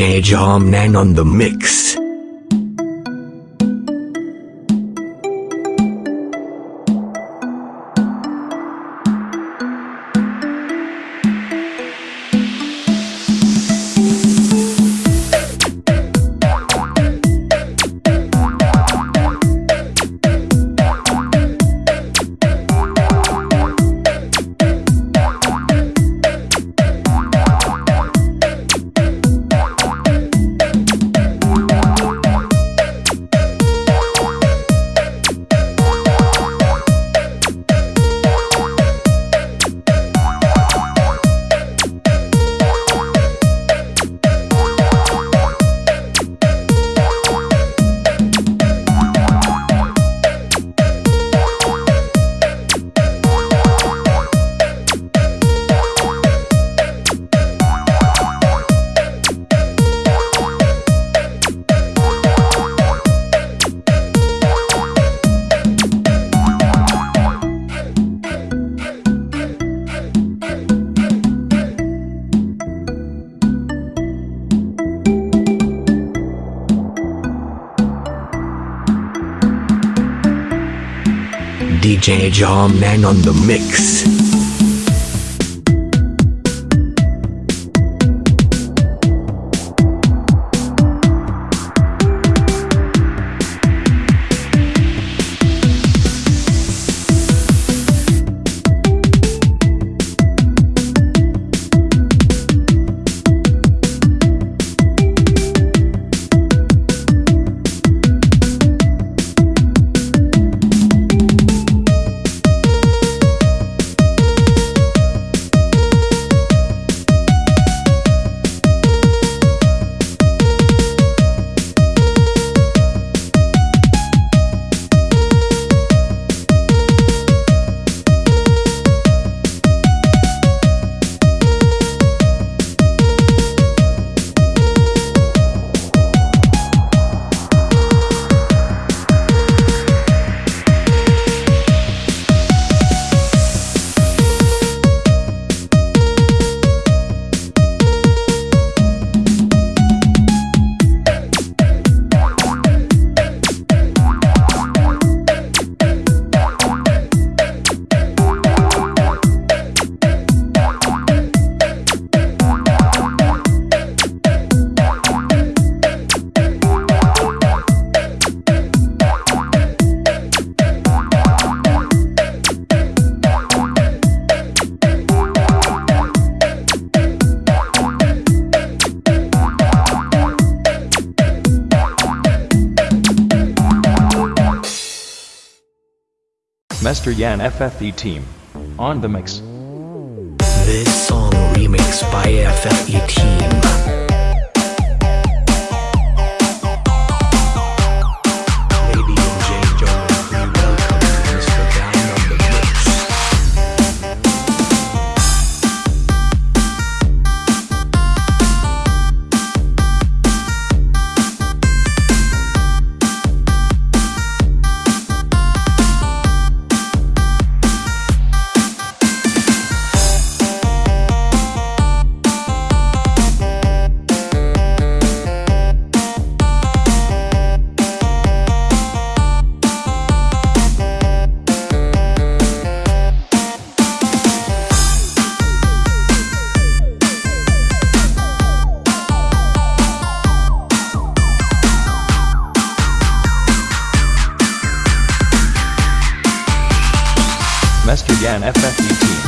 DJ Nan on the mix. Major Man on the Mix. Master Yan FFE Team. On the mix. This song remix by FFE Team. and FFUT.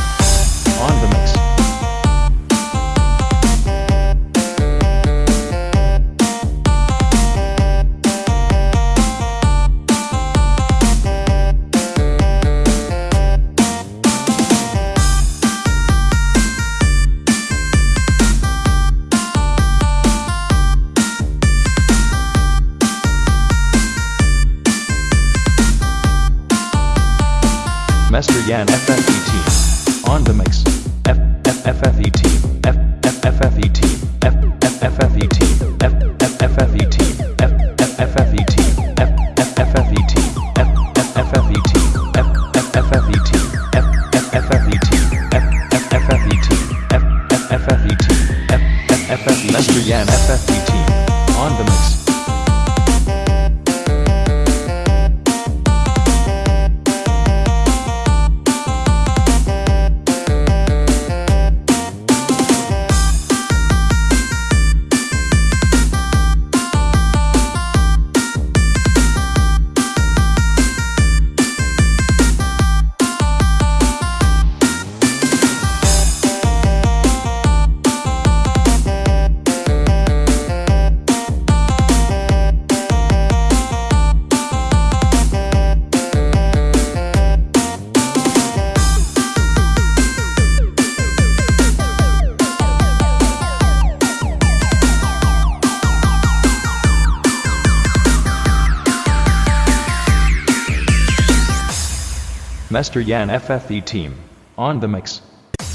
Master Yan FFE team. On the mix.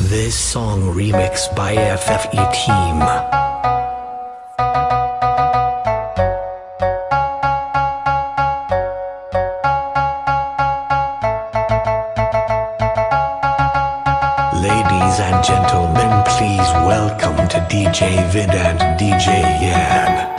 This song remixed by FFE Team. Ladies and gentlemen, please welcome to DJ Vid and DJ Yan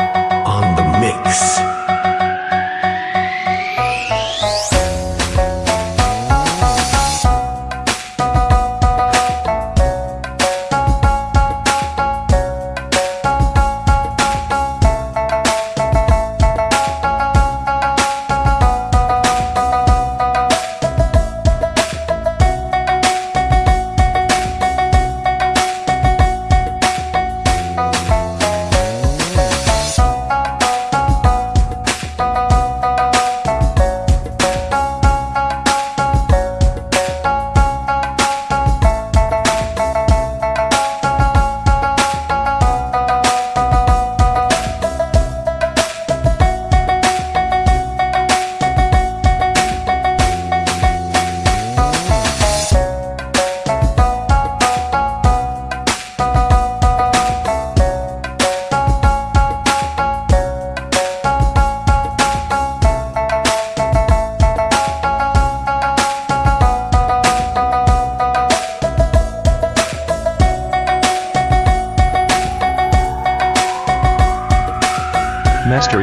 Master.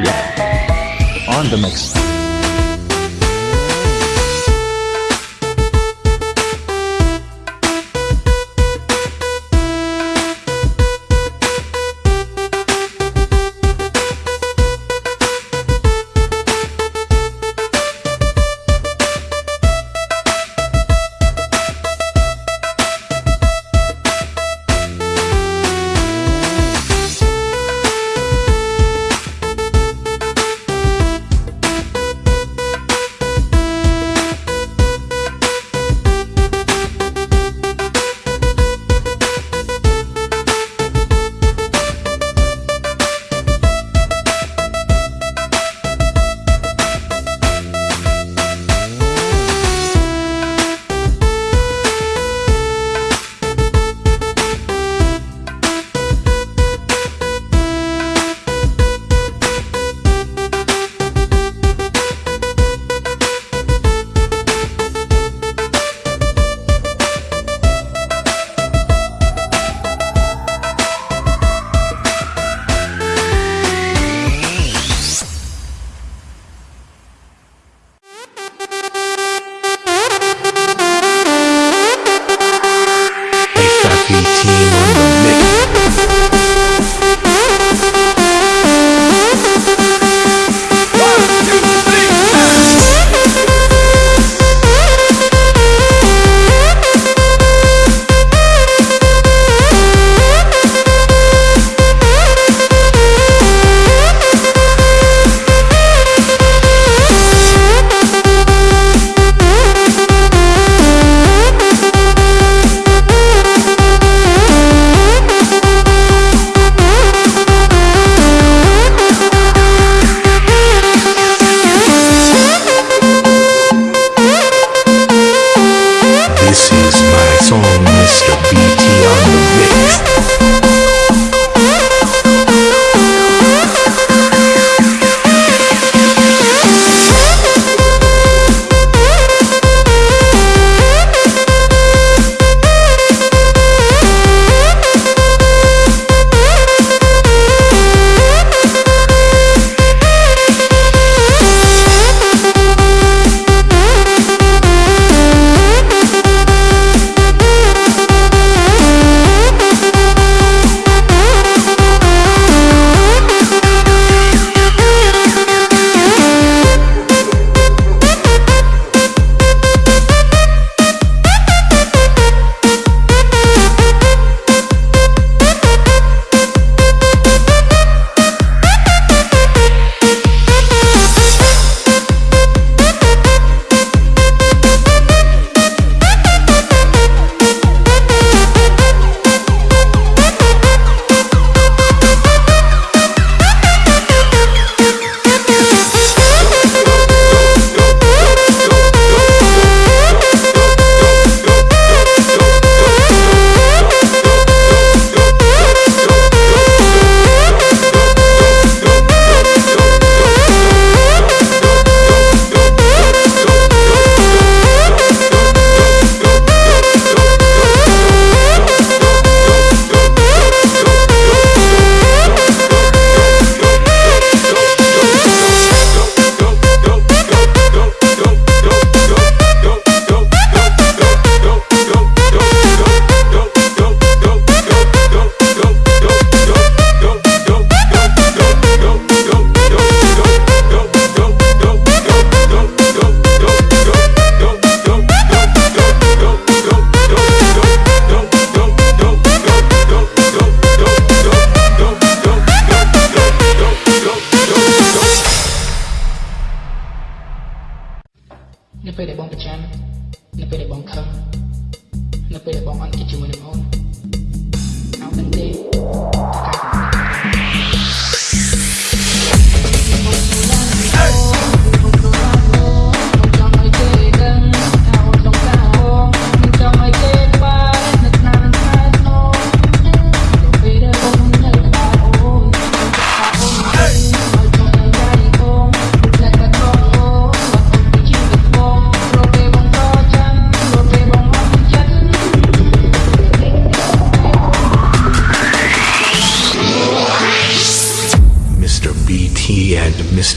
On the mix.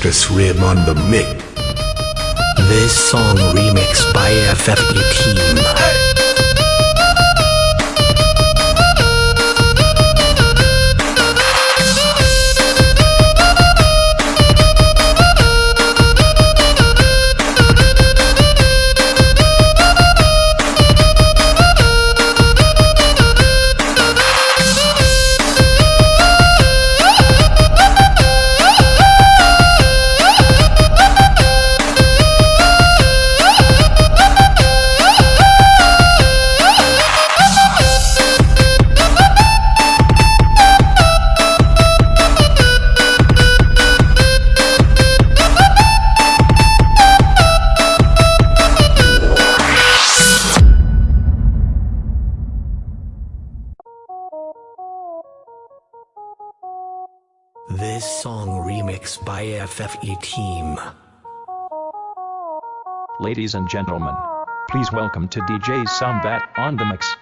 Marcus Rim on the mix. This song remixed by FFE Team. This song remix by FFE Team. Ladies and gentlemen, please welcome to DJ Sombat on the mix.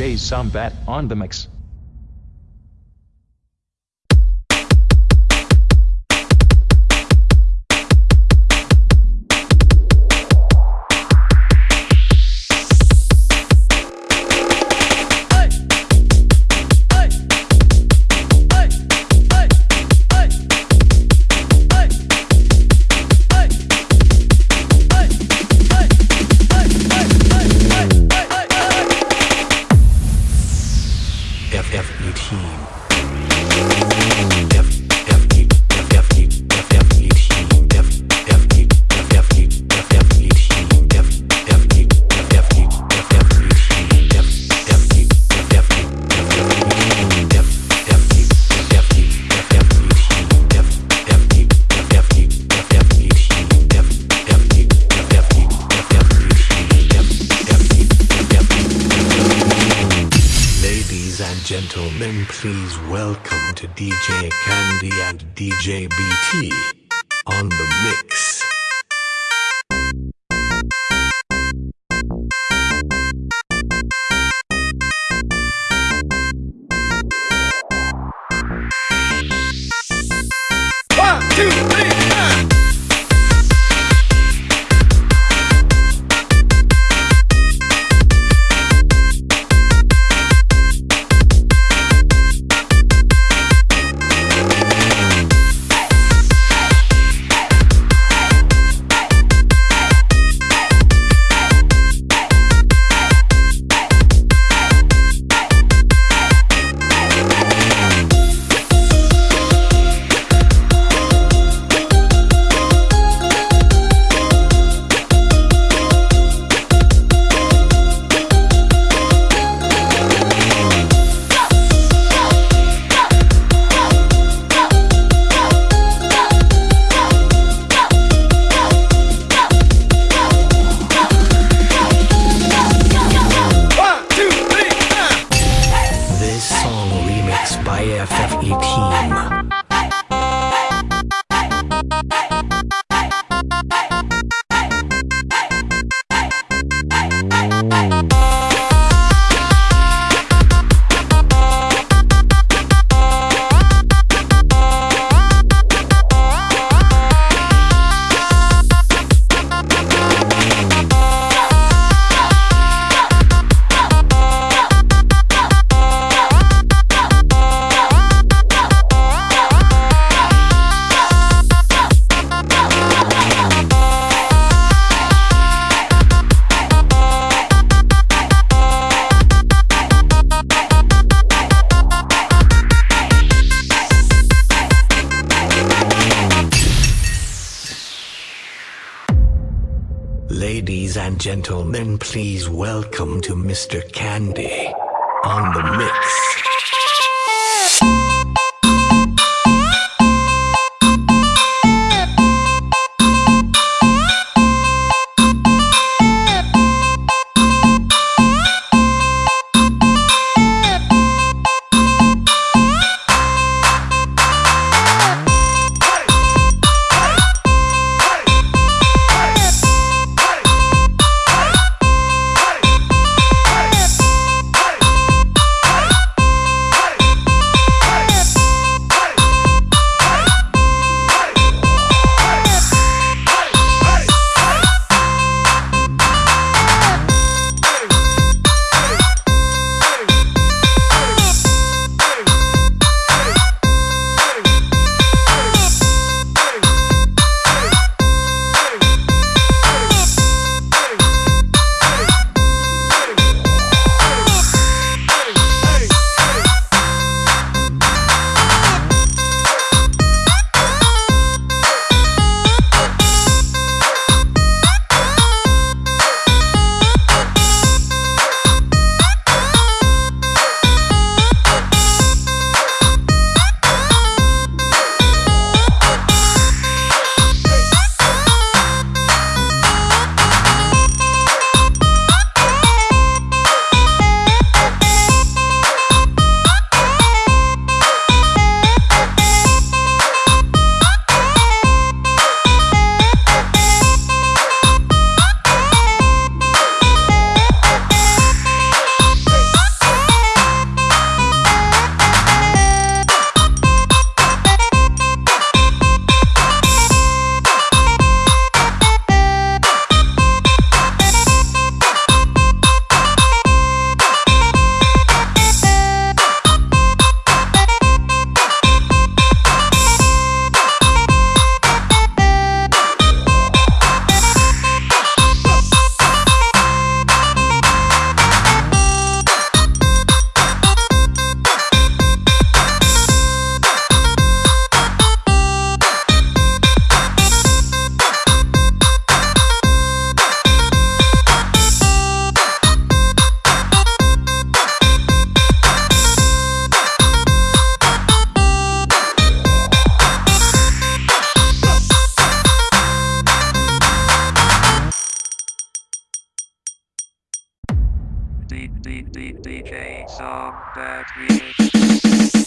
Jay Sombat on the mix. gentlemen, please welcome to DJ Candy and DJ BT on the mix. gentlemen, please welcome to Mr. Candy on the mix. D D DJ Sombat Remix. Ladies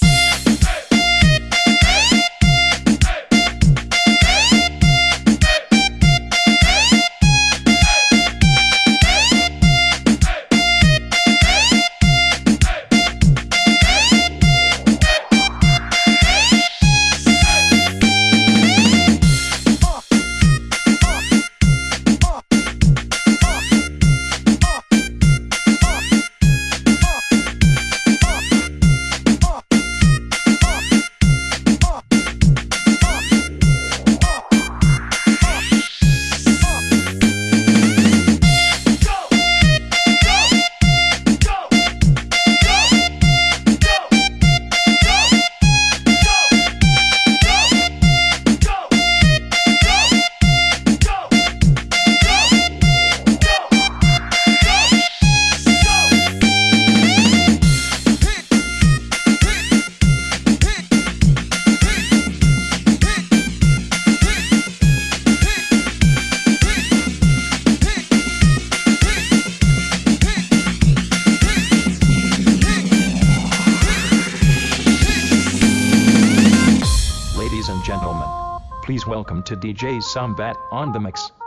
to DJ Sombat on the mix.